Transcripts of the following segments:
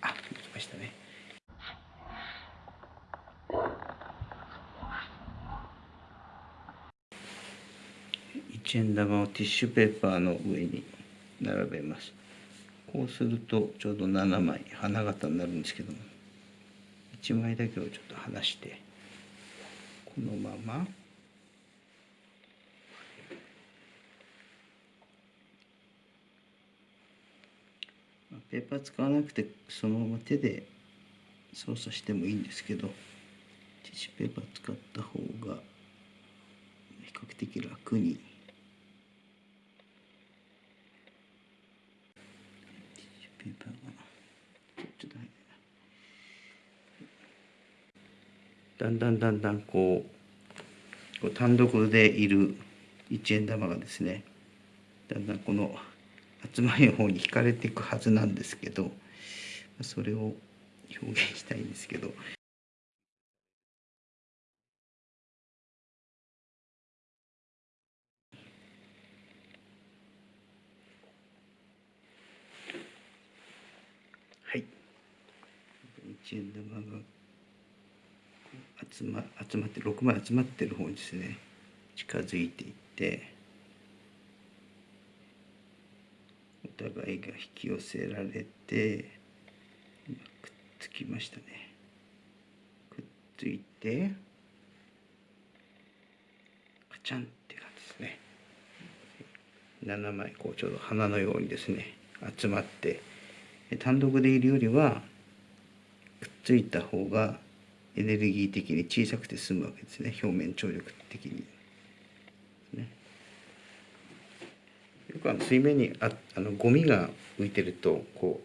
あ、行きましたね。一円玉をティッシュペーパーの上に並べます。こうするとちょうど七枚花形になるんですけども1枚だけをちょっと離してこのまま。ペーパー使わなくてそのまま手で操作してもいいんですけどティッシュペーパー使った方が比較的楽に。ペーパーがちょっとだんだんだんだんこう単独でいる一円玉がですねだんだんこの集まりの方に惹かれていくはずなんですけどそれを表現したいんですけど。はい一円玉が集ま集まって6枚集まってる方にですね近づいていって互いが引き寄せられてくっつきましたね。くっついてカチャンって感じですね。7枚こうちょうど花のようにですね集まって単独でいるよりはくっついた方がエネルギー的に小さくて済むわけですね。表面張力的に。ね、よくあの水面にああのゴミが浮いてるとこ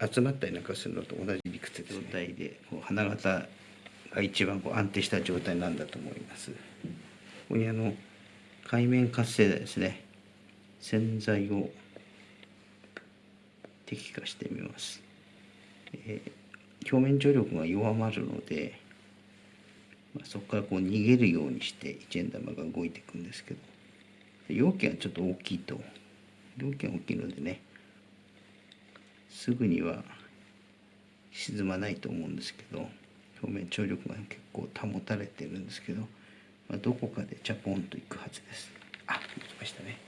う集まったりなんかするのと同じ理屈です、ね、状態でこう花形が一番こう安定した状態なんだと思います。ここにあの海面活性剤ですね洗剤を適化してみます。えー、表面張力が弱まるのでまあ、そこからこう逃げるようにして一円玉が動いていくんですけど容器がちょっと大きいと条件大きいのでねすぐには沈まないと思うんですけど表面張力が結構保たれてるんですけど、まあ、どこかでチャポンといくはずです。あ、行きましたね。